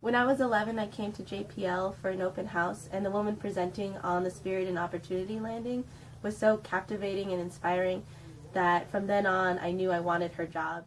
When I was 11, I came to JPL for an open house, and the woman presenting on the Spirit and Opportunity landing was so captivating and inspiring that from then on I knew I wanted her job.